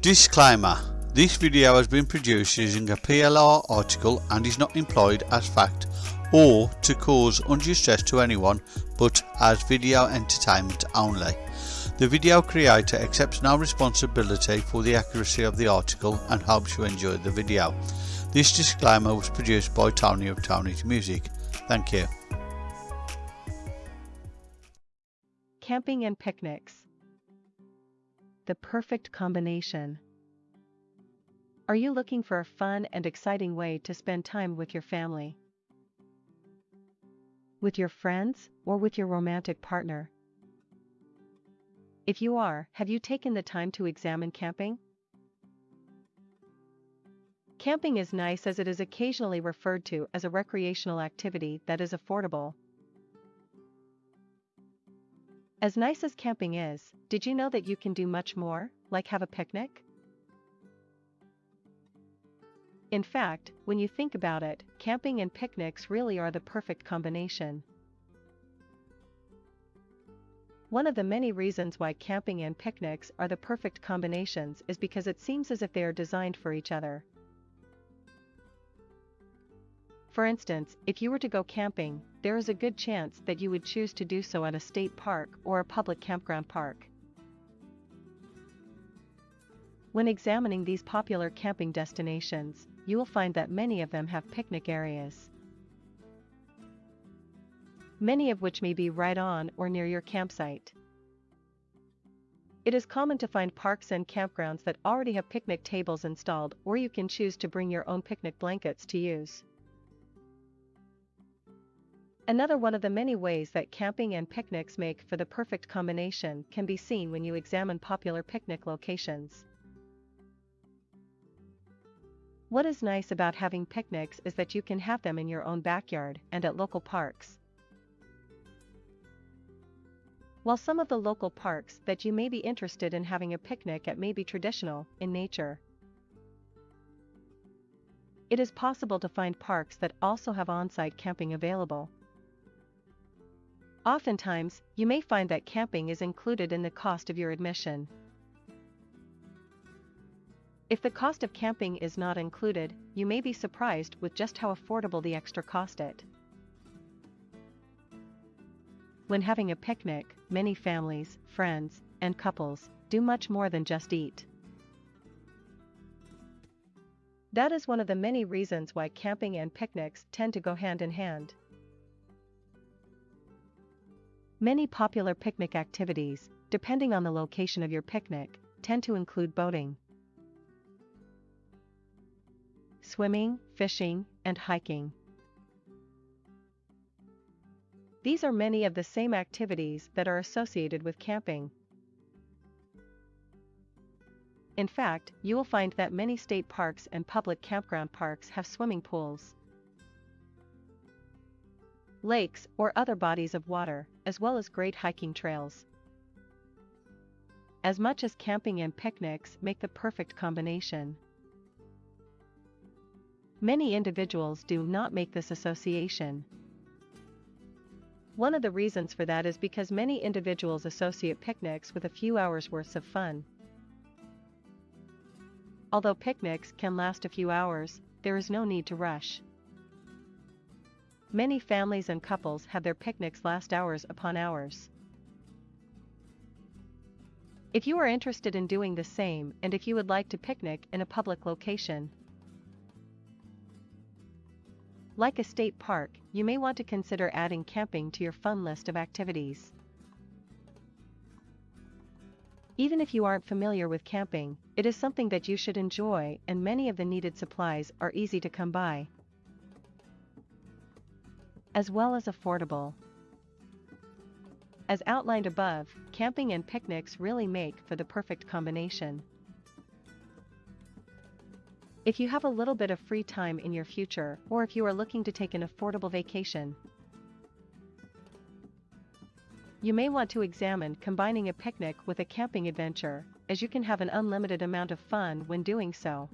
Disclaimer This video has been produced using a PLR article and is not employed as fact or to cause undue stress to anyone but as video entertainment only. The video creator accepts no responsibility for the accuracy of the article and hopes you enjoy the video. This disclaimer was produced by Tony of Tony's Music. Thank you. Camping and picnics. The perfect combination. Are you looking for a fun and exciting way to spend time with your family? With your friends, or with your romantic partner? If you are, have you taken the time to examine camping? Camping is nice as it is occasionally referred to as a recreational activity that is affordable. As nice as camping is, did you know that you can do much more, like have a picnic? In fact, when you think about it, camping and picnics really are the perfect combination. One of the many reasons why camping and picnics are the perfect combinations is because it seems as if they are designed for each other. For instance, if you were to go camping, there is a good chance that you would choose to do so at a state park or a public campground park. When examining these popular camping destinations, you will find that many of them have picnic areas. Many of which may be right on or near your campsite. It is common to find parks and campgrounds that already have picnic tables installed or you can choose to bring your own picnic blankets to use. Another one of the many ways that camping and picnics make for the perfect combination can be seen when you examine popular picnic locations. What is nice about having picnics is that you can have them in your own backyard and at local parks. While some of the local parks that you may be interested in having a picnic at may be traditional in nature, it is possible to find parks that also have on-site camping available. Oftentimes, you may find that camping is included in the cost of your admission. If the cost of camping is not included, you may be surprised with just how affordable the extra cost it. When having a picnic, many families, friends, and couples do much more than just eat. That is one of the many reasons why camping and picnics tend to go hand in hand. Many popular picnic activities, depending on the location of your picnic, tend to include boating, swimming, fishing, and hiking. These are many of the same activities that are associated with camping. In fact, you will find that many state parks and public campground parks have swimming pools lakes, or other bodies of water, as well as great hiking trails. As much as camping and picnics make the perfect combination. Many individuals do not make this association. One of the reasons for that is because many individuals associate picnics with a few hours worth of fun. Although picnics can last a few hours, there is no need to rush. Many families and couples have their picnics last hours upon hours. If you are interested in doing the same and if you would like to picnic in a public location, like a state park, you may want to consider adding camping to your fun list of activities. Even if you aren't familiar with camping, it is something that you should enjoy and many of the needed supplies are easy to come by as well as affordable. As outlined above, camping and picnics really make for the perfect combination. If you have a little bit of free time in your future or if you are looking to take an affordable vacation, you may want to examine combining a picnic with a camping adventure, as you can have an unlimited amount of fun when doing so.